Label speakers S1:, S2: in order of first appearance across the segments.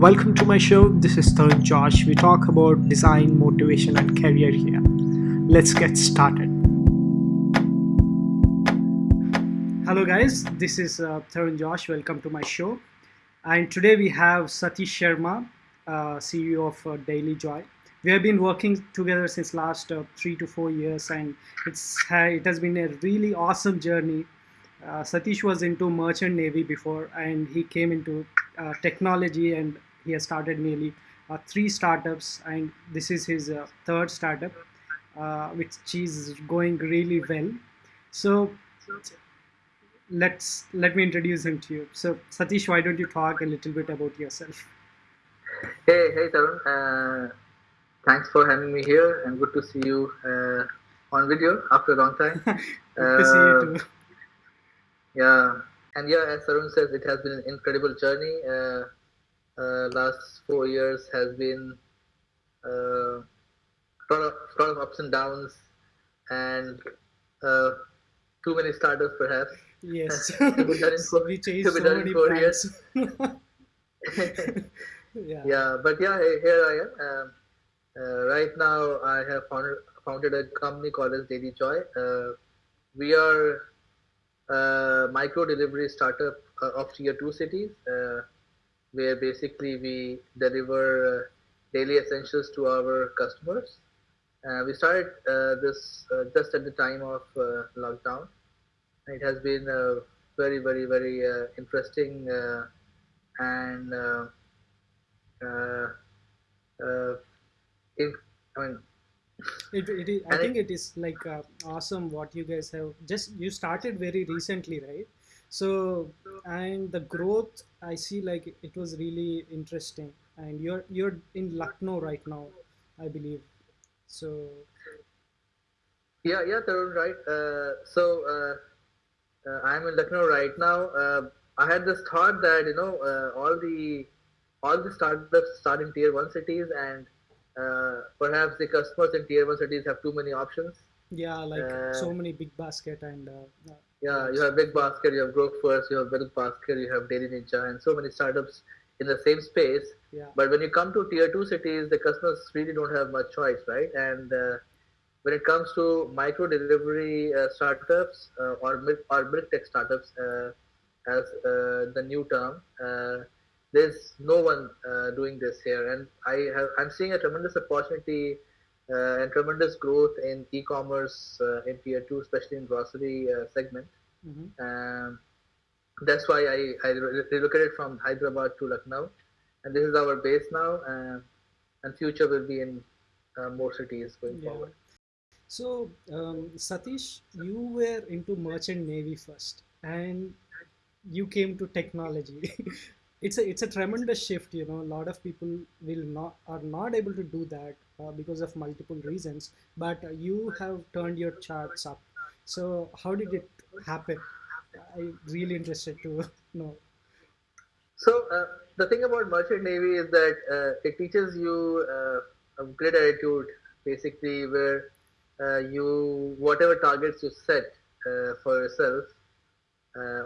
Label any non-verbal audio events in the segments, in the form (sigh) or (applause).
S1: Welcome to my show. This is Tarun Josh. We talk about design, motivation, and career here. Let's get started. Hello, guys. This is uh, Tarun Josh. Welcome to my show. And today we have Satish Sharma, uh, CEO of uh, Daily Joy. We have been working together since last uh, three to four years, and it's it has been a really awesome journey. Uh, Satish was into merchant navy before, and he came into uh, technology and he has started nearly uh, three startups and this is his uh, third startup uh, which is going really well. So let's let me introduce him to you. So satish why don't you talk a little bit about yourself?
S2: Hey hey tarun. Uh, thanks for having me here and good to see you uh, on video after a long time. (laughs)
S1: Good to see you
S2: Uh,
S1: too.
S2: yeah. And yeah as tarun says it has been an incredible journey. Uh, uh, last four years has been uh, lot of lot of ups and downs and uh, too many startups perhaps.
S1: Yes. (laughs)
S2: To be done in (laughs) four,
S1: we changed
S2: to be
S1: so
S2: done in
S1: many
S2: four years. (laughs)
S1: Yeah.
S2: Yeah but yeah here i am. Um, uh, right now i have founded, founded a company called as daily joy. Uh, we are a micro delivery startup uh, of tier 2 cities. Uh, where basically we deliver uh, daily essentials to our customers. Uh, we started uh, this uh, just at the time of uh, lockdown. It has been uh, very very very uh, interesting uh, and uh, uh, uh, in, I mean, (laughs)
S1: it, it is, i think
S2: it,
S1: it is like uh, awesome what you guys have just you started very recently right so and the growth i see like it was really interesting and you're you're in lucknow right now i believe so
S2: yeah, yeah, Tarun, right. Uh, so uh, uh, I'm in Lucknow right now. Uh, I had this thought that you know uh, all the all the startups start in tier one cities, and uh, perhaps the customers in tier one cities have too many options.
S1: yeah like so many big basket and
S2: yeah, you have Big Basket, you have Grofers, you have big Basket, you have Daily Ninja, and so many startups in the same space.
S1: yeah
S2: But when you come to tier two cities, the customers really don't have much choice, right? And uh, when it comes to micro delivery uh, startups uh, or milk or milk tech startups, uh, as uh, the new term, uh, there's no one uh, doing this here, and I have I'm seeing a tremendous opportunity and tremendous growth in e-commerce uh, in tier two, especially in grocery uh, segment.
S1: hmm
S2: Um, that's why I, I relocated from Hyderabad to Lucknow, and this is our base now. Uh, and future will be in uh, more cities going
S1: yeah
S2: forward.
S1: so um, satish you were into merchant navy first and you came to technology (laughs) it's a it's a tremendous shift you know. A lot of people will not are not able to do that uh, because of multiple reasons but uh, you have turned your charts up. So how did it happen? I'm really interested to (laughs) know.
S2: So uh, the thing about merchant navy is that uh, it teaches you uh, a great attitude, basically, where uh, you whatever targets you set for yourself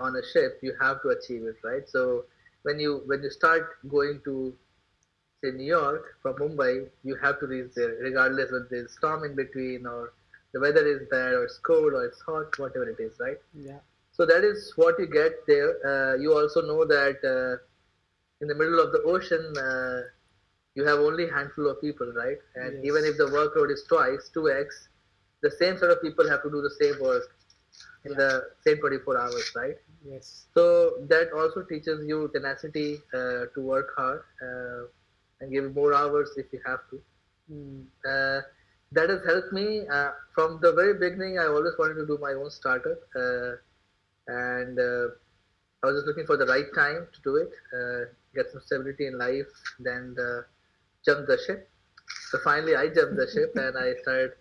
S2: on a ship, you have to achieve it, right? So when you when you start going to say New York from Mumbai, you have to reach there, regardless whether there's storm in between or the weather is bad or it's cold or it's hot, whatever it is, right?
S1: yeah
S2: So that is what you get there. Uh, you also know that uh, in the middle of the ocean, uh, you have only handful of people, right? And even if
S1: yes
S2: the workload is twice, 2x, the same sort of people have to do the same work in the same 24 hours, right?
S1: yes
S2: So that also teaches you tenacity uh, to work hard uh, and give more hours if you have to.
S1: mm,
S2: Uh, that has helped me uh, from the very beginning. I always wanted to do my own startup, uh, and uh, I was just looking for the right time to do it, uh, get some stability in life, then jump the ship. So finally, I jumped the ship (laughs) and I started.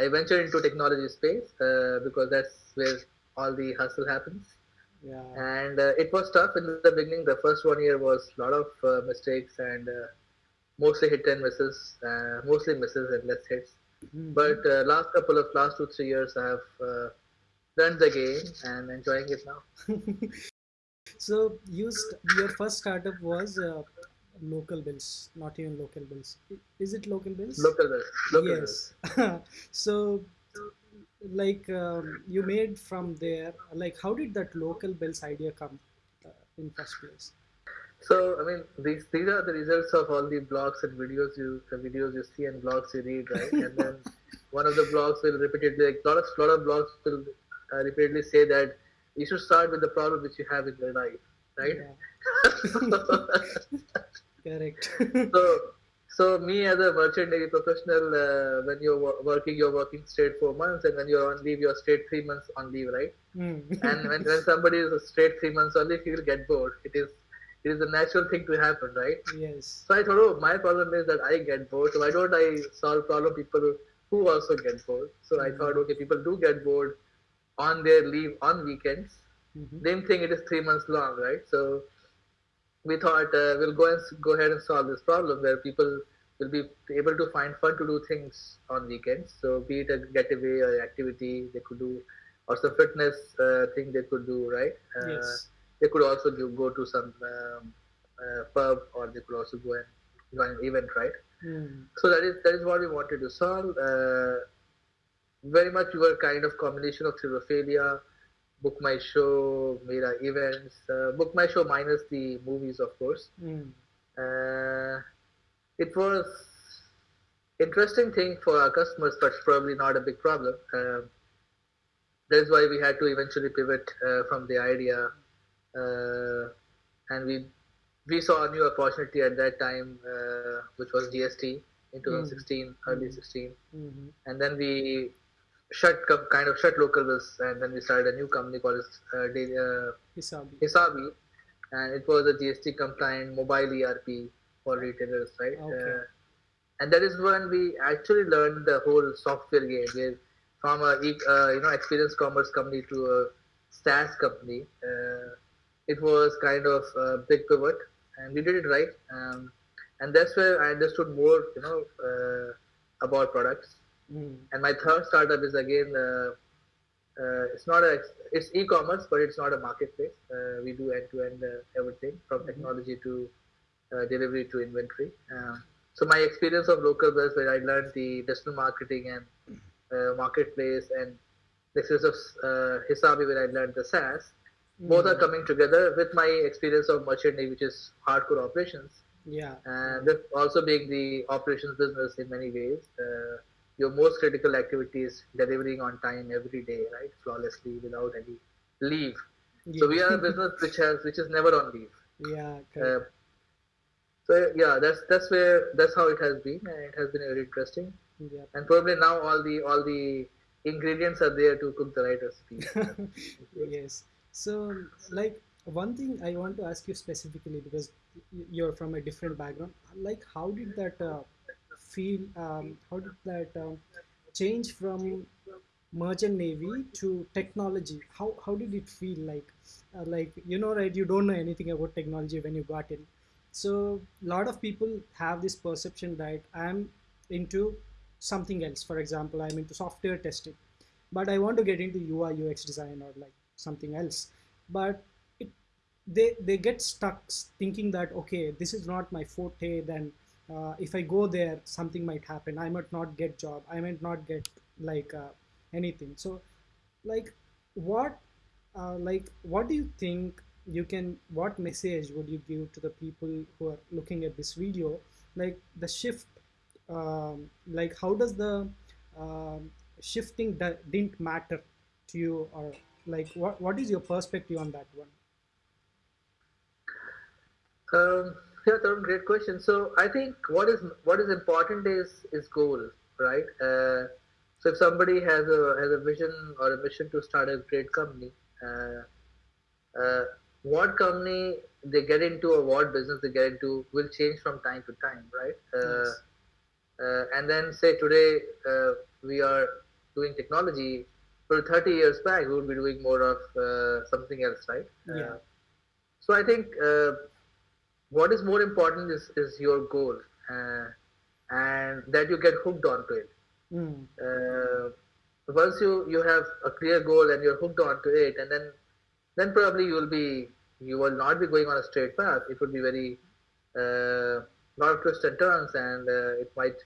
S2: I ventured into technology space uh, because that's where all the hustle happens.
S1: yeah
S2: And uh, it was tough in the beginning. The first one year was a lot of uh, mistakes and uh, mostly hit and misses, uh, mostly misses and less hits.
S1: hmm
S2: But uh, last couple of last two three years, I have uh, learned the game and enjoying it now. (laughs)
S1: so you st- your first startup was uh, local bills, not even local bills. Is it local bills?
S2: Local bills. Local bills.
S1: yes. (laughs) so, like um, you made from there, like how did that local bills idea come uh, in first place?
S2: So I mean, these these are the results of all the blogs and videos you the videos you see and blogs you read, right? and then (laughs) one of the blogs will repeatedly, like lot of lot of blogs will uh, repeatedly say that you should start with the problem which you have in your life, right? (laughs) (laughs)
S1: Correct.
S2: so so me as a merchant navy professional, uh, when you're wo- working, you're working straight four months, and when you're on leave, you're straight three months on leave, right?
S1: Mm.
S2: and when, when somebody is straight three months on leave, he will get bored. It is it is a natural thing to happen, right?
S1: yes.
S2: So I thought, oh, my problem is that I get bored. So why don't I solve problem people who also get bored? So I thought, okay, people do get bored on their leave on weekends.
S1: Mhm.
S2: Same thing, it is three months long, right? So we thought uh, we'll go and go ahead and solve this problem where people will be able to find fun to do things on weekends. So be it a getaway or activity they could do, or some fitness uh, thing they could do, right? Uh,
S1: yes.
S2: they could also do, go to some um, uh, pub or they could also go and join an event, right?
S1: Mm.
S2: So that is that is what we wanted to solve. Uh, very much we were kind of combination of Thrillophilia, Book My Show, Mera events, uh, Book My Show minus the movies, of course.
S1: Mm.
S2: Uh, it was interesting thing for our customers, but probably not a big problem. Um, that's why we had to eventually pivot uh, from the idea, uh, and we we saw a new opportunity at that time, uh, which was GST in 2016, early 16,
S1: Mhm.
S2: and then we shut kind of shut local bus and then we started a new company called uh, uh,
S1: Hisabi.
S2: Hisabi, and it was a GST compliant mobile ERP for retailers, right?
S1: Okay.
S2: Uh, and that is when we actually learned the whole software game, where from a uh, you know experience commerce company to a SaaS company. Uh, it was kind of a big pivot, and we did it right. Um, and that's where I understood more, you know, uh, about products.
S1: Mm.
S2: And my third startup is again, uh, uh, it's not a, it's e-commerce, but it's not a marketplace. Uh, we do end-to-end uh, everything from technology to uh, delivery to inventory. Um, so my experience of local bills, where I learned the digital marketing and uh, marketplace, and the experience of uh, Hisabi, where I learned the SaaS, both are coming together with my experience of merchant which is hardcore operations
S1: Yeah.
S2: and this also being the operations business in many ways. Your most critical activity is delivering on time every day, right, flawlessly without any leave. So we are a business which has which is never on leave.
S1: Yeah.
S2: Uh, so yeah, that's that's where that's how it has been, and it has been very interesting.
S1: yeah.
S2: And probably now all the all the ingredients are there to cook the right recipe. (laughs)
S1: yes. So, like, one thing I want to ask you specifically because you're from a different background. Like, how did that uh, feel? Um, how did that um, change from merchant navy to technology? How how did it feel like? Uh, like, you know, right? You don't know anything about technology when you got in. So, a lot of people have this perception that I'm into something else. For example, I'm into software testing but I want to get into UI UX design or like something else. But it, they they get stuck thinking that okay, this is not my forte. Then uh, if I go there, something might happen. I might not get job. I might not get like uh, anything. So like what uh, like what do you think you can what message would you give to the people who are looking at this video like the shift um, like how does the um, shifting that didn't matter to you or like what, what is your perspective on that one
S2: Um, yeah, Tarun, great question. So I think what is what is important is is goal, right? Uh, so if somebody has a has a vision or a mission to start a great company, uh, uh, what company they get into or what business they get into will change from time to time, right? Uh,
S1: Yes.
S2: uh, and then say today uh, we are doing technology. For 30 years back, we would be doing more of uh, something else, right?
S1: Yeah.
S2: So I think uh, what is more important is, is your goal uh, and that you get hooked onto it.
S1: Mm,
S2: Uh, once you, you have a clear goal and you're hooked onto it, and then then probably you will be you will not be going on a straight path. It would be very uh, lot of twists and turns, and uh, it might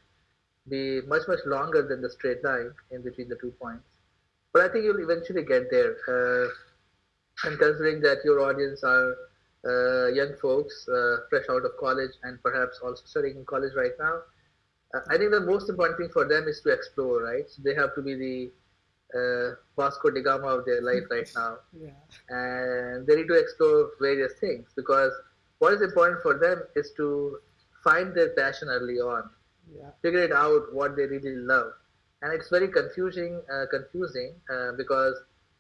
S2: be much much longer than the straight line in between the two points. But I think you'll eventually get there. Uh, and considering that your audience are young folks uh, fresh out of college and perhaps also studying in college right now, uh, I think the most important thing for them is to explore, right? So they have to be the uh, Vasco da Gama of their life right (laughs) now.
S1: Yeah.
S2: And they need to explore various things because what is important for them is to find their passion early on,
S1: Yeah.
S2: figure it out what they really love. And it's very confusing, uh, confusing uh, because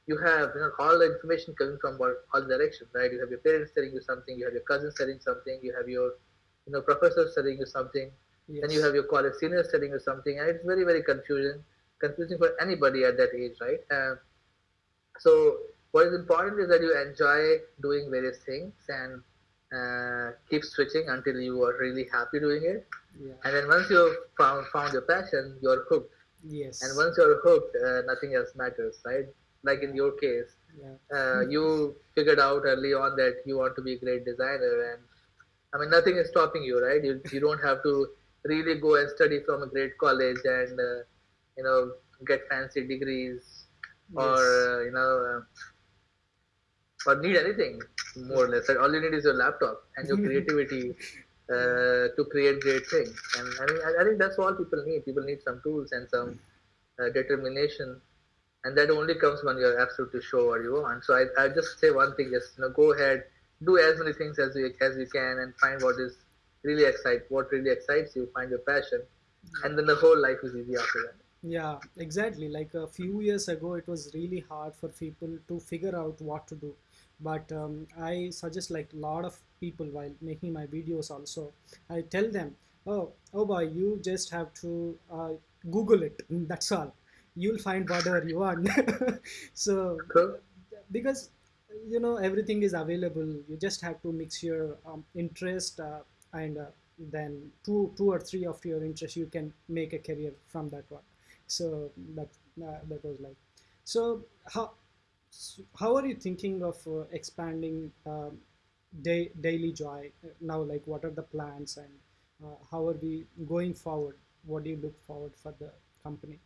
S2: you have you know all the information coming from all, all directions, right? You have your parents telling you something, you have your cousins telling something, you have your you know professors telling you something,
S1: Yes.
S2: then you have your college seniors telling you something, and it's very very confusing, confusing for anybody at that age, right? Um, so what is important is that you enjoy doing various things and uh, keep switching until you are really happy doing it.
S1: yeah.
S2: And then once you've found found your passion, you're hooked.
S1: Yes.
S2: And once you're hooked, uh, nothing else matters, right? Like in your case,
S1: yeah.
S2: uh, you figured out early on that you want to be a great designer, and I mean nothing is stopping you, right? You you don't have to really go and study from a great college and uh, you know get fancy degrees or uh, you know uh, or need anything more or less. Like, all you need is your laptop and your (laughs) creativity uh, to create great things. And I mean, I, I think that's all people need. People need some tools and some uh, determination, and that only comes when you're absolutely sure what you want. So I I just say one thing: just you know, go ahead, do as many things as you as you can, and find what is really excite what really excites you. Find your passion, and then the whole life is easy after that.
S1: Yeah, exactly. Like a few years ago, it was really hard for people to figure out what to do. But um, I suggest like a lot of people while making my videos also, I tell them, oh, oh boy, you just have to uh, Google it. (laughs) That's all. You'll find whatever you want. (laughs) so
S2: Cool.
S1: because you know everything is available you just have to mix your um, interest uh, and uh, then two two or three of your interests you can make a career from that one so that uh, that was like so how how are you thinking of uh, expanding um, day, daily joy uh, now like what are the plans and uh, how are we going forward what do you look forward for the company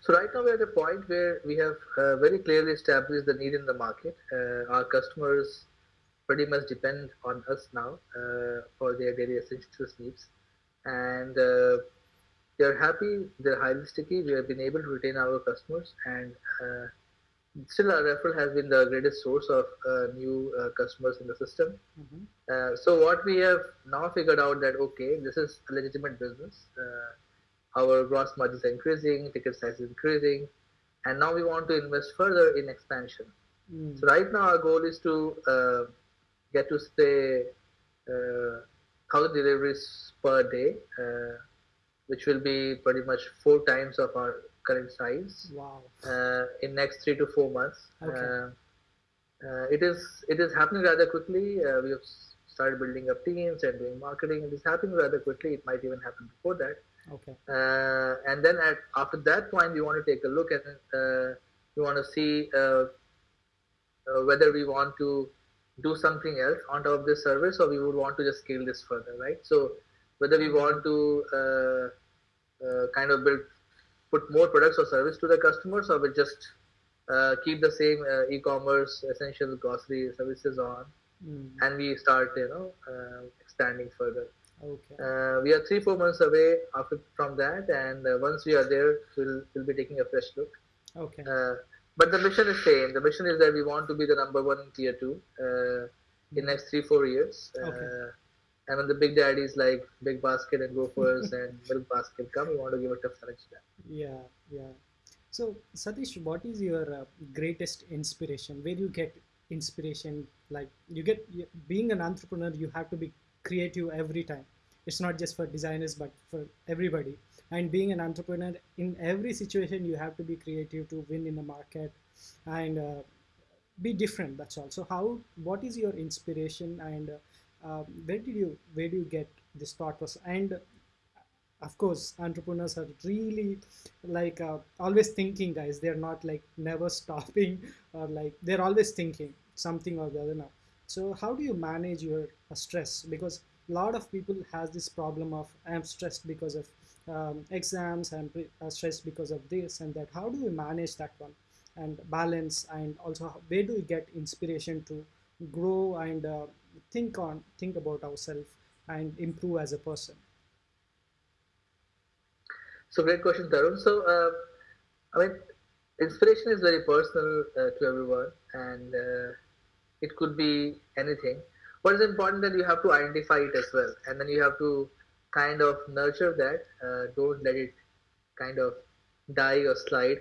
S2: so right now we're at a point where we have uh, very clearly established the need in the market. Uh, our customers pretty much depend on us now uh, for their daily essentials needs, and uh, they're happy. They're highly sticky. We have been able to retain our customers, and uh, still our referral has been the greatest source of uh, new uh, customers in the system.
S1: Mhm.
S2: Uh, so what we have now figured out that okay, this is a legitimate business. Our gross margins are increasing, ticket size is increasing, and now we want to invest further in expansion.
S1: Mm.
S2: So right now our goal is to uh, get to say uh, thousand deliveries per day, uh, which will be pretty much four times of our current size
S1: wow
S2: uh, in next three to four months.
S1: Okay.
S2: Uh, uh, it is it is happening rather quickly. Uh, we have started building up teams and doing marketing. It is happening rather quickly. It might even happen before that.
S1: Okay
S2: Uh, and then at after that point, we want to take a look and uh, we want to see uh, uh, whether we want to do something else on top of this service or we would want to just scale this further, right? So whether we want to uh, uh, kind of build put more products or service to the customers or we just uh, keep the same uh, e-commerce essential grocery services on
S1: Mm.
S2: and we start you know uh, expanding further
S1: okay
S2: uh, we are three four months away after from that and uh, once we are there we'll, we'll be taking a fresh look
S1: okay
S2: uh, but the mission is same the mission is that we want to be the number one in tier two uh, in next three four years uh,
S1: Okay.
S2: and when the big daddies like big basket and Grofers (laughs) and milk basket come we want to give a tough challenge to them
S1: Yeah, yeah. So, Satish, what is your uh, greatest inspiration? Where do you get inspiration? Like you get being an entrepreneur, you have to be creative every time. It's not just for designers, but for everybody. And being an entrepreneur, in every situation, you have to be creative to win in the market and uh, be different. That's all. So, how? What is your inspiration, and uh, um, where did you where do you get this thought process? And of course entrepreneurs are really like uh, always thinking guys they're not like never (laughs) stopping or like they're always thinking something or the other now So how do you manage your uh, stress? Because a lot of people has this problem of I'm stressed because of um, exams, I'm uh, stressed because of this and that. How do we manage that one and balance? And also, where do we get inspiration to grow and uh, think on think about ourselves and improve as a person?
S2: So great question, Tarun. So uh, I mean, inspiration is very personal uh, to everyone, and uh, it could be anything. What is important that you have to identify it as well, and then you have to kind of nurture that. Uh, don't let it kind of die or slide.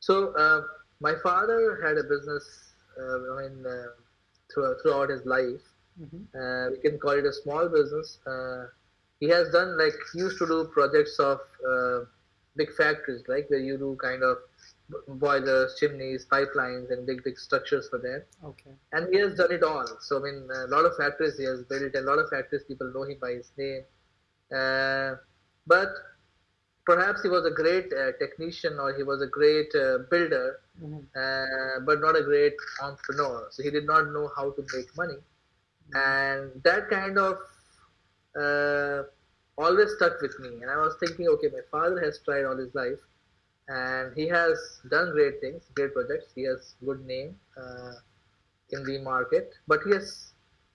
S2: So uh, my father had a business. Uh, I mean, uh, throughout, throughout his life,
S1: hmm
S2: uh, we can call it a small business. Uh, he has done like he used to do projects of uh, big factories, like where you do kind of boilers, chimneys, pipelines, and big big structures for them.
S1: Okay.
S2: And he has done it all. So I mean, a lot of factories he has built, a lot of factories people know him by his name. Uh, but perhaps he was a great uh, technician or he was a great uh, builder,
S1: hmm
S2: uh, but not a great entrepreneur. So he did not know how to make money and that kind of uh, always stuck with me and i was thinking okay my father has tried all his life and he has done great things great projects. He has good name uh, in the market. But he has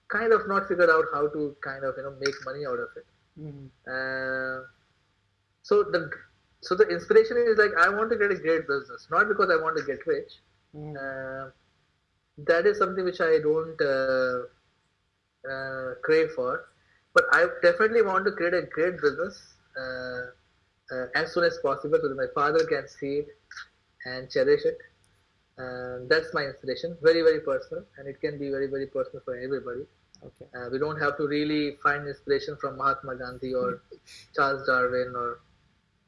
S2: kind of not figured out how to kind of you know make money out of it.
S1: Hmm
S2: uh, so the so the inspiration is like i want to get a great business. Not because i want to get rich.
S1: Hmm
S2: uh, that is something which I don't uh, uh, crave for. But I definitely want to create a great business uh, uh, as soon as possible so that my father can see it and cherish it. Uh, that's my inspiration. Very, very personal, and it can be very, very personal for everybody.
S1: Okay.
S2: Uh, we don't have to really find inspiration from Mahatma Gandhi or Charles Darwin or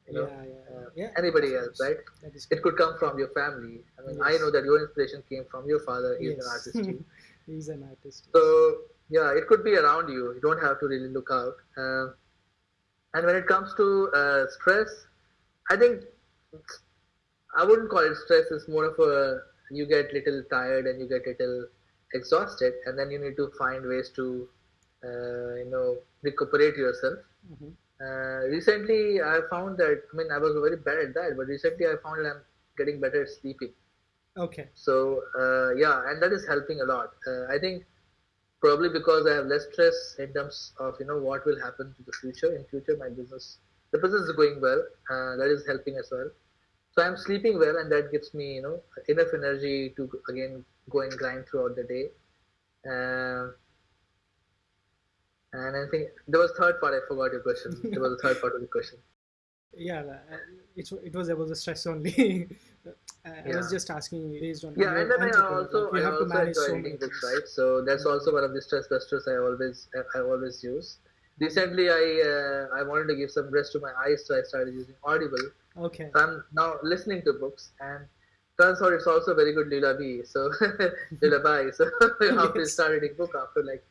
S2: you know
S1: Yeah, yeah,
S2: uh,
S1: yeah.
S2: anybody else, right? It could come from your family. I mean, I know that your inspiration came from your father. He's an artist too. (laughs)
S1: He's an artist.
S2: So yeah, it could be around you. You don't have to really look out. And when it comes to uh, stress, I think I wouldn't call it stress. It's more of a you get little tired and you get little exhausted, and then you need to find ways to uh, you know recuperate yourself.
S1: Mhm.
S2: Uh, recently, I found that I mean I was very bad at that, but recently I found that I'm getting better at sleeping.
S1: Okay.
S2: So uh, yeah, and that is helping a lot. Uh, I think probably because I have less stress in terms of you know what will happen to the future. In future, my business, the business is going well. Uh, that is helping as well. So I'm sleeping well, and that gives me you know enough energy to again go and grind throughout the day. Um and I think there was third part. I forgot your question. There was a third part of the question. (laughs)
S1: Yeah, uh, it, it was about the stress only. (laughs) I I
S2: Yeah.
S1: was just asking you based on
S2: Yeah, and then I also
S1: you
S2: I
S1: have to
S2: also
S1: manage
S2: enjoy
S1: so
S2: reading
S1: many
S2: books,
S1: things.
S2: right? So that's also one of the stress busters I always I always use. Recently, I uh, I wanted to give some rest to my eyes, so I started using Audible.
S1: Okay.
S2: So I'm now listening to books, and turns out it's also very good lullaby. So (laughs) lullaby. So after (laughs) you
S1: Yes.
S2: start reading book, after like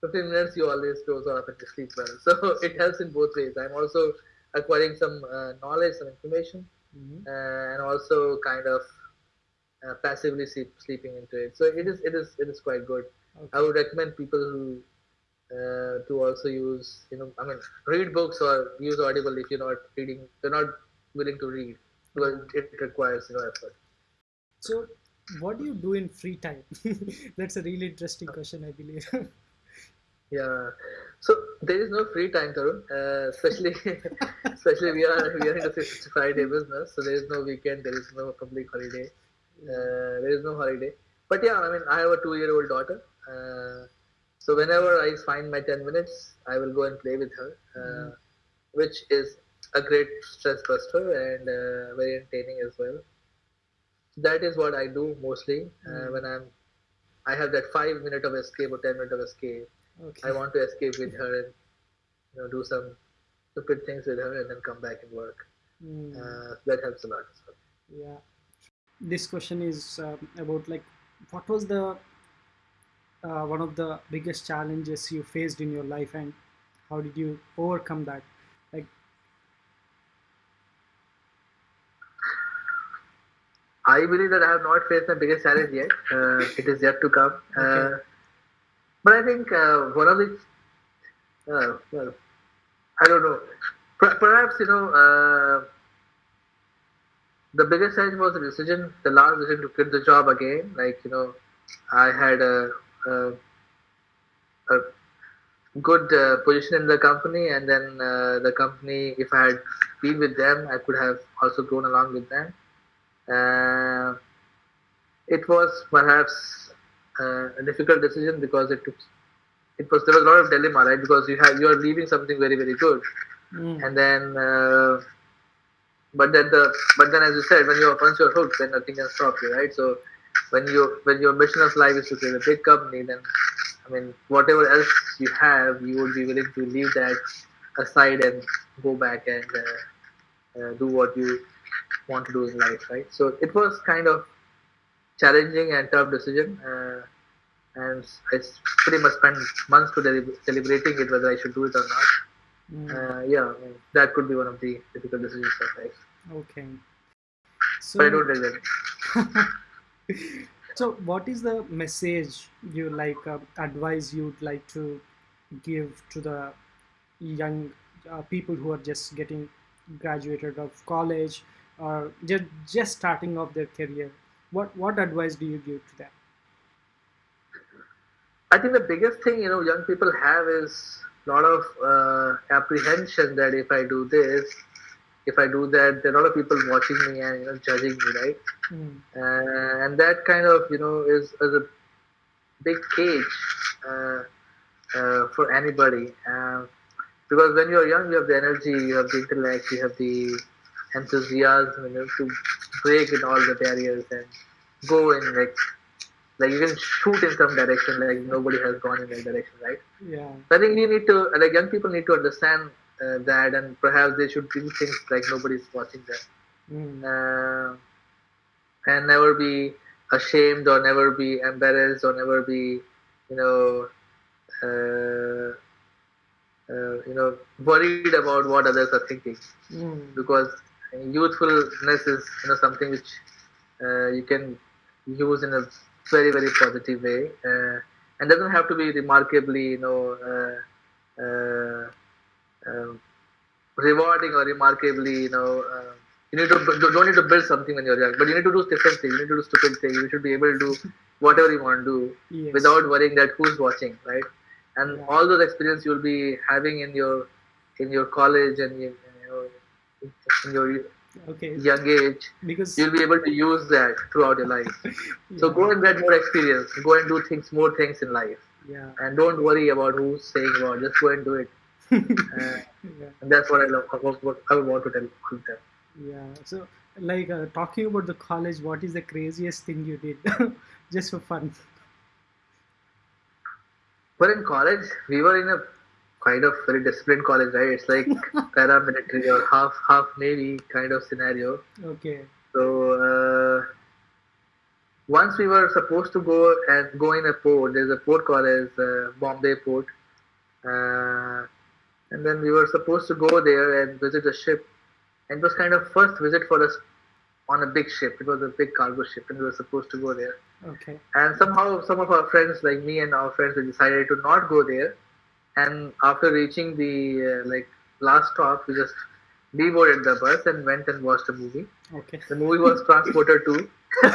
S2: 15 minutes, you always doze off and you sleep well. So (laughs) it helps in both ways. I'm also acquiring some uh, knowledge, some information,
S1: Mhm.
S2: uh, and also kind of uh, passively sleep, sleeping into it. So it is it is it is quite good. I would recommend people who uh, to also use you know I mean read books or use Audible if you're not reading you're not willing to read because it requires you know effort.
S1: So, what do you do in free time? (laughs) That's a really interesting question, I believe. (laughs)
S2: Yeah. So there is no free time, Tarun. Uh, especially (laughs) especially we are we are in a 65 day business, so there is no weekend, there is no public holiday. Uh, there is no holiday. But yeah, I mean, I have a two-year-old daughter. Uh, so whenever I find my 10 minutes, I will go and play with her, uh, which is a great stress buster and uh, very entertaining as well. That is what I do mostly uh,
S1: Mm.
S2: when I'm. I have that five minute of escape or 10 minute of escape.
S1: Okay.
S2: I want to escape with her and you know do some stupid things with her and then come back and work.
S1: Mm.
S2: Uh, that helps a lot as well.
S1: Yeah. This question is um, about like, what was the uh, one of the biggest challenges you faced in your life, and how did you overcome that? Like,
S2: I believe that I have not faced the biggest challenge yet. Uh, it is yet to come. Uh,
S1: Okay.
S2: But I think one of the well, I don't know. Perhaps you know uh, the biggest challenge was the decision, the last decision to quit the job again. Like you know, I had a, a, a good uh, position in the company, and then uh, the company, if I had been with them, I could have also grown along with them. Uh, it was perhaps a difficult decision because it took it was there was a lot of dilemma, right? Because you have you are leaving something very very good, mm. and then uh, but then the but then as you said, when you're once you're hooked, then nothing can stop you, right? So when you when your mission of life is to create a big company, then I mean whatever else you have, you would be willing to leave that aside and go back and uh, uh, do what you want to do in life, right? So it was kind of challenging and tough decision. Uh, and I pretty much spent months to deliberating it whether I should do it or not. Mm. Uh, yeah, that could be one of the difficult decisions of life.
S1: Okay.
S2: So, but I don't regret. (laughs)
S1: so, what is the message you like uh, advice you'd like to give to the young uh, people who are just getting graduated of college or just just starting off their career? What what advice do you give to them?
S2: I think the biggest thing you know young people have is a lot of uh, apprehension that if I do this, if I do that, there are a lot of people watching me and you know judging me, right? Mm. Uh, and that kind of you know is, is a big cage uh, uh for anybody. Uh, because when you're young, you have the energy, you have the intellect, you have the enthusiasm, you know, to break in all the barriers and go in like like you can shoot in some direction like nobody has gone in that direction right
S1: yeah
S2: so i think we need to like young people need to understand uh, that and perhaps they should do things like nobody's watching them mm. uh, and never be ashamed or never be embarrassed or never be you know uh, uh, you know worried about what others are thinking mm. because youthfulness is you know something which uh, you can use in a very very positive way uh, and doesn't have to be remarkably you know uh, uh, um, rewarding or remarkably you know uh, you need to don't need to build something when you're young but you need to do different things you need to do stupid things you should be able to do whatever you want to do yes. without worrying that who's watching right and all those experiences you'll be having in your in your college and know, in your
S1: okay.
S2: young age
S1: because
S2: you'll be able to use that throughout your life. (laughs) Yeah. so go and get more experience. Go and do things more things in life.
S1: Yeah.
S2: And don't worry about who's saying what. Just go and do it. Uh, (laughs) yeah. and that's what i love. What i want to tell them
S1: yeah. So like uh, talking about the college what is the craziest thing you did? (laughs) Just for fun.
S2: But in college we were in a kind of very disciplined college, right? It's like (laughs) paramilitary or half half navy kind of scenario.
S1: Okay.
S2: So uh, once we were supposed to go and go in a port. There's a port called as uh, Bombay Port, uh, and then we were supposed to go there and visit the ship. And it was kind of first visit for us on a big ship. It was a big cargo ship, and we were supposed to go there.
S1: Okay.
S2: And somehow, some of our friends, like me and our friends, we decided to not go there and after reaching the uh, like last stop, we just deboarded the bus and went and watched a movie.
S1: Okay.
S2: The movie was Transporter 2. (laughs)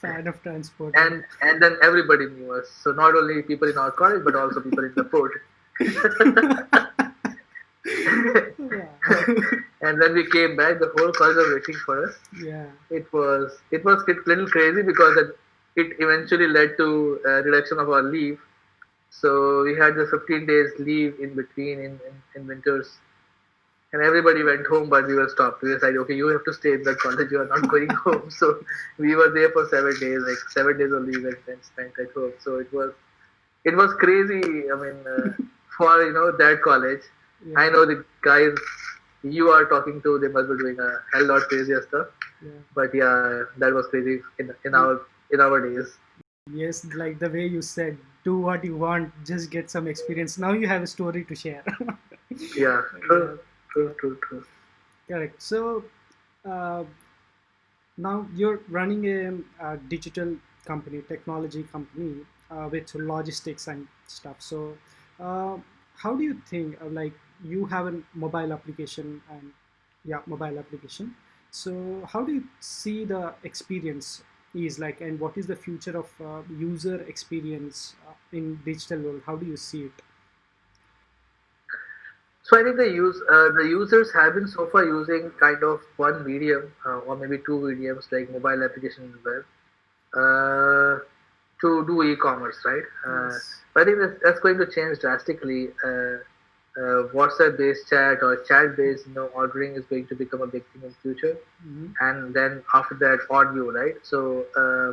S1: Fan of Transport.
S2: And and then everybody knew us. So not only people in our college, but also people in the port. (laughs) and then we came back, the whole college was waiting for us.
S1: Yeah.
S2: It was it was a little crazy because it, it eventually led to a reduction of our leave so we had the 15 days leave in between in, in, in, winters. And everybody went home, but we were stopped. We decided, okay, you have to stay in the college. You are not going (laughs) home. So we were there for seven days, like seven days only, leave and then spent at home. So it was, it was crazy. I mean, uh, (laughs) for you know that college, yeah. I know the guys you are talking to, they must be doing a hell lot crazier stuff.
S1: Yeah.
S2: But yeah, that was crazy in in our in our days.
S1: Yes, like the way you said, do what you want, just get some experience. Now you have a story to share. (laughs)
S2: yeah, true, true, true, true.
S1: Correct. So uh, now you're running a, a, digital company, technology company. uh, with logistics and stuff. So, uh, how do you think? Uh, like, you have a mobile application and yeah, mobile application. So, how do you see the experience is like, and what is the future of uh, user experience uh, in digital world? How do you see it?
S2: So I think the use uh, the users have been so far using kind of one medium uh, or maybe two mediums like mobile application and web uh, to do e-commerce, right? Uh,
S1: Yes.
S2: but I think that's, that's going to change drastically. Uh, WhatsApp-based chat or chat-based, you know, ordering is going to become a big thing in future.
S1: Mhm.
S2: and then after that audio right so uh,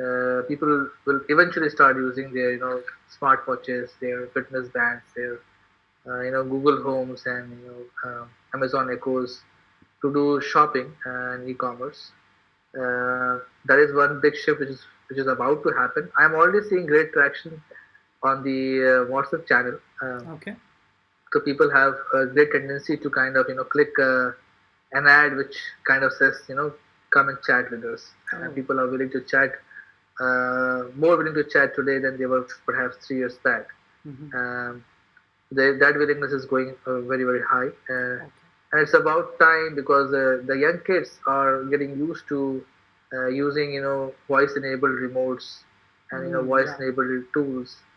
S2: uh, people will eventually start using their you know smartwatches their fitness bands their uh, you know google homes and you know um, amazon echoes to do shopping and e-commerce uh, that is one big shift which is which is about to happen i'm already seeing great traction on the uh, whatsapp channel
S1: Okay.
S2: So people have a great tendency to kind of you know click uh, an ad which kind of says you know come and chat with us
S1: Oh.
S2: and people are willing to chat uh, more willing to chat today than they were perhaps three years back
S1: Mhm.
S2: um, they, that willingness is going uh, very very high uh,
S1: Okay.
S2: and it's about time because uh, the young kids are getting used to uh, using you know voice enabled remotes and you know
S1: Mm,
S2: voice
S1: yeah.
S2: enabled tools uh,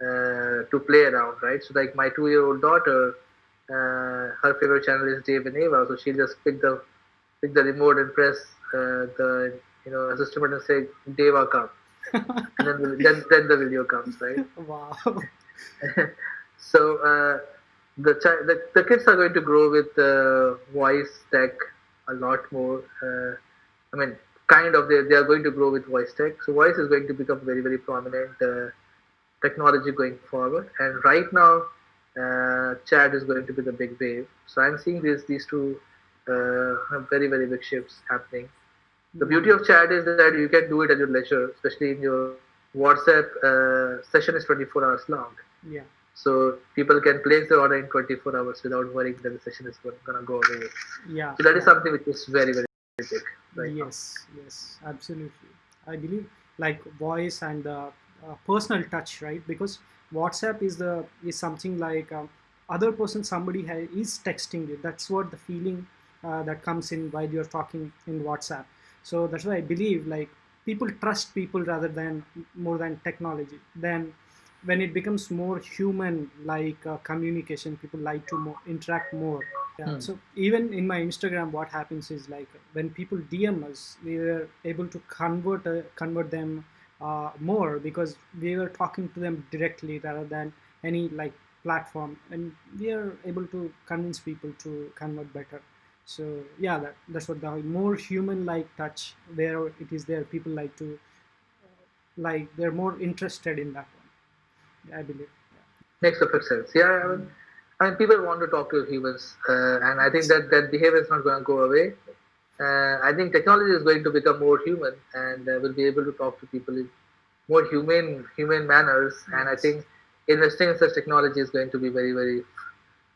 S2: to play around right so like my two year old daughter uh, her favorite channel is Dave and Ava so she'll just pick the pick the remote and press uh, the you know assistant button and say Deva come and then the, then, then the video comes right (laughs)
S1: wow. (laughs)
S2: so uh, the, chi- the the kids are going to grow with uh, voice tech a lot more. Uh, I mean, kind of they they are going to grow with voice tech. So voice is going to become very very prominent uh, technology going forward. And right now, uh, chat is going to be the big wave. So I'm seeing these these two uh, very very big shifts happening. The beauty of chat is that you can do it at your leisure, especially in your WhatsApp uh, session is 24 hours long.
S1: Yeah.
S2: So people can place their order in 24 hours without worrying that the session is going to go away.
S1: Yeah.
S2: So that is
S1: yeah.
S2: something which is very, very big right now.
S1: yes yes absolutely i believe like voice and the uh, personal touch right because whatsapp is the is something like um, other person somebody ha- is texting you that's what the feeling uh, that comes in while you're talking in whatsapp so that's why i believe like people trust people rather than more than technology then when it becomes more human like uh, communication people like to more, interact more yeah.
S2: Hmm.
S1: So even in my Instagram, what happens is like when people DM us, we are able to convert uh, convert them uh, more because we were talking to them directly rather than any like platform, and we are able to convince people to convert better. So yeah, that, that's what the more human-like touch where it is there. People like to like they're more interested in that one. I believe.
S2: Makes perfect sense. Yeah, I mean, I mean, people want to talk to humans, uh, and I think that that behavior is not going to go away. Uh, I think technology is going to become more human, and uh, will be able to talk to people in more humane, humane manners. And I think investing in such technology is going to be very, very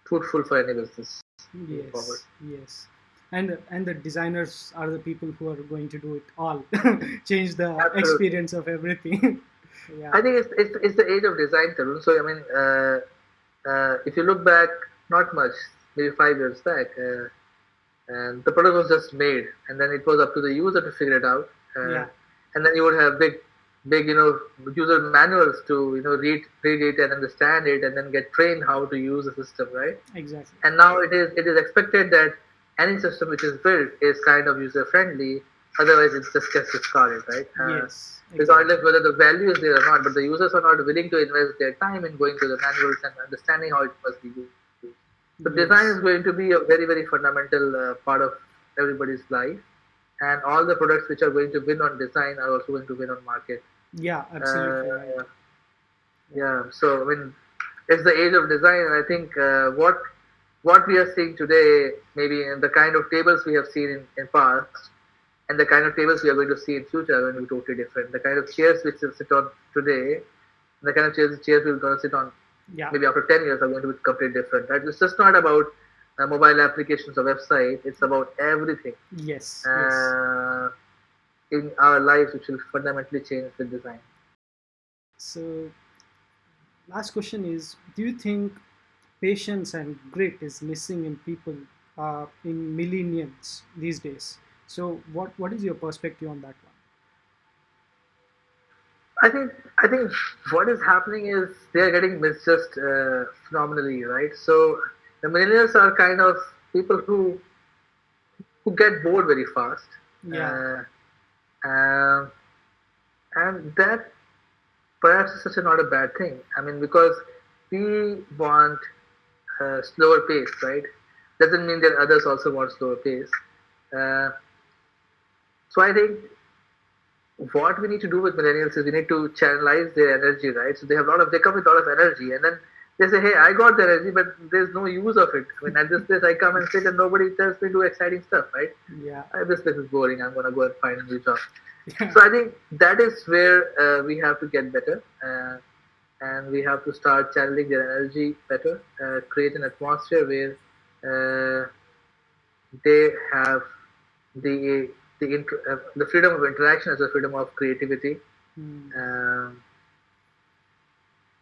S2: fruitful for any business.
S1: yes
S2: forward.
S1: yes and and the designers are the people who are going to do it all (laughs) change the
S2: Absolutely.
S1: experience of everything (laughs) yeah
S2: I think it's, it's, it's the age of design, Tarun. So, I mean, uh, uh, if you look back, not much, maybe five years back, uh, and the product was just made, and then it was up to the user to figure it out. Uh,
S1: Yeah.
S2: And then you would have big, big, you know, user manuals to, you know, read, read it and understand it, and then get trained how to use the system, right?
S1: exactly
S2: And now it is, it is expected that any system which is built is kind of user friendly. Otherwise, it just gets discarded, right? Uh,
S1: yes exactly.
S2: regardless whether the value is there or not, but the users are not willing to invest their time in going through the manuals and understanding how it must be used. So
S1: Yes.
S2: design is going to be a very, very fundamental uh, part of everybody's life, and all the products which are going to win on design are also going to win on market.
S1: yeah absolutely
S2: Uh, yeah, so I mean, it's the age of design, and I think uh, what what we are seeing today, maybe in the kind of tables we have seen in, in past, and the kind of tables we are going to see in future are going to be totally different. The kind of chairs which we sit on today, the kind of chairs chairs we're going to sit on
S1: yeah
S2: maybe after 10 years are going to be completely different. Right? It's just not about uh, mobile applications or website. It's about everything
S1: yes yes
S2: uh, in our lives which will fundamentally change the design.
S1: So, last question is: Do you think patience and grit is missing in people uh, in millennials these days? So, what what is your perspective on that?
S2: I think I think what is happening is they are getting misjudged uh, phenomenally, right? So the millennials are kind of people who who get bored very fast.
S1: Yeah.
S2: Uh, uh, and that perhaps is such a not a bad thing. I mean, because we want a slower pace, right? Doesn't mean that others also want slower pace. Uh, so I think what we need to do with millennials is we need to channelize their energy, right? So they have a lot of they come with a lot of energy, and then they say, "Hey, I got the energy, but there's no use of it." I mean, at this place, I come and sit, and nobody tells me to do exciting stuff, right?
S1: Yeah.
S2: Uh, this place is boring. I'm gonna go and find a new job.
S1: Yeah.
S2: So I think that is where uh, we have to get better, uh, and we have to start channeling their energy better, uh, create an atmosphere where uh, they have the the uh, the freedom of interaction as a freedom of creativity, um,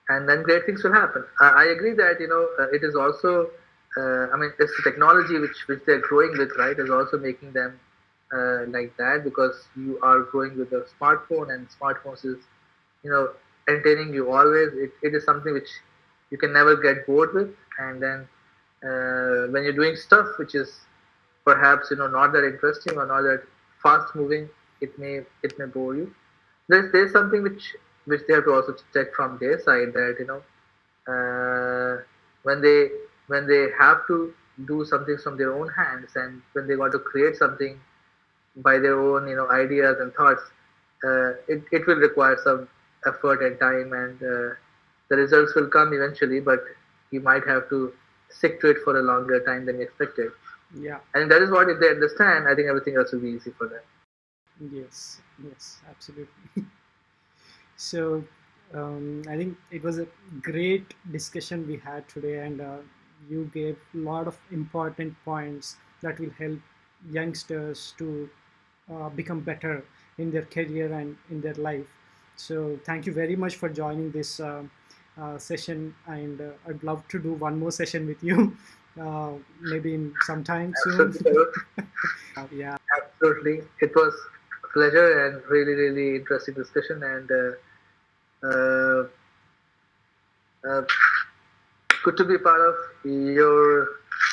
S2: and then great things will happen. I, I agree that you know uh, it is also. Uh, I mean, it's the technology which which they're growing with, right, is also making them uh, like that because you are growing with a smartphone and smartphones is, you know, entertaining you always. It, it is something which you can never get bored with, and then uh, when you're doing stuff which is perhaps you know not that interesting or not that fast moving, it may it may bore you. There's there's something which which they have to also check from their side that you know uh, when they when they have to do something from their own hands and when they want to create something by their own you know ideas and thoughts, uh, it it will require some effort and time and uh, the results will come eventually, but you might have to stick to it for a longer time than expected.
S1: Yeah.
S2: And that is what if they understand, I think everything else will be easy for them.
S1: Yes, yes, absolutely. (laughs) so, um, I think it was a great discussion we had today, and uh, you gave a lot of important points that will help youngsters to uh, become better in their career and in their life. So, thank you very much for joining this uh, uh, session, and uh, I'd love to do one more session with you, (laughs) uh, maybe in some time soon. (laughs) Uh, yeah.
S2: Absolutely. It was a pleasure and really, really interesting discussion and uh, uh, uh, good to be part of your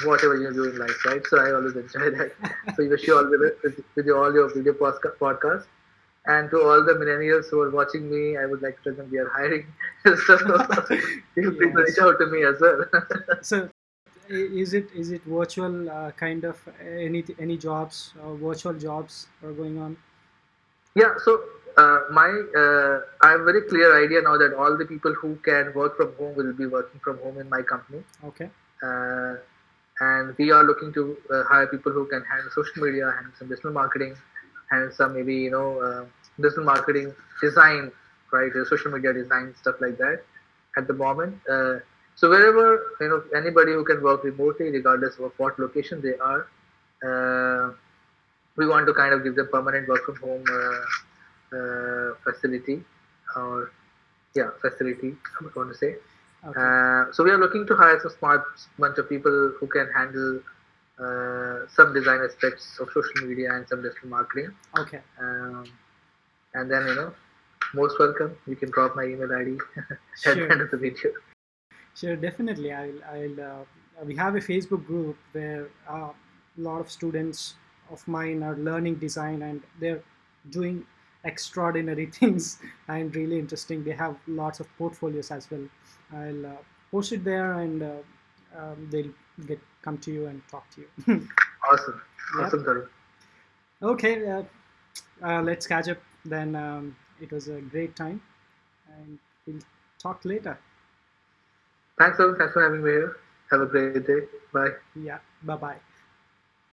S2: whatever you do in life, right? So I always enjoy that. (laughs) so I wish you all the best with, with your, all your video podcast. And to all the millennials who are watching me, I would like to tell them we are hiring. (laughs) so feel free to
S1: Yes.
S2: reach out to me as well.
S1: so is it is it virtual uh, kind of any any jobs uh, virtual jobs are going on
S2: Yeah, so uh, my uh, I have a very clear idea now that all the people who can work from home will be working from home in my company,
S1: okay
S2: uh, and we are looking to uh, hire people who can handle social media, handle some digital marketing, handle some maybe you know uh, digital marketing design, right? uh, social media design stuff like that. At the moment, uh, so wherever you know anybody who can work remotely, regardless of what location they are. Uh, we want to kind of give them permanent work from home uh, uh, facility or yeah facility I would want to say.
S1: Okay.
S2: Uh, so we are looking to hire some smart bunch of people who can handle uh, some design aspects of social media and some digital marketing.
S1: Okay.
S2: Um, and then you know most welcome. You can drop my email id (laughs) at the end of the video
S1: sure definitely i'll i'll uh, we have a facebook group where uh, a lot of students of mine are learning design and they're doing extraordinary (laughs) things and really interesting they have lots of portfolios as well i'll uh, post it there and uh, um, they'll get come to you and talk to you (laughs)
S2: awesome
S1: Yep.
S2: awesome.
S1: Okay, uh, uh, let's catch up then. Um, it was a great time, and we'll talk later.
S2: Thanks Tarun. thanks for having me here have a great day bye
S1: Yeah, bye bye.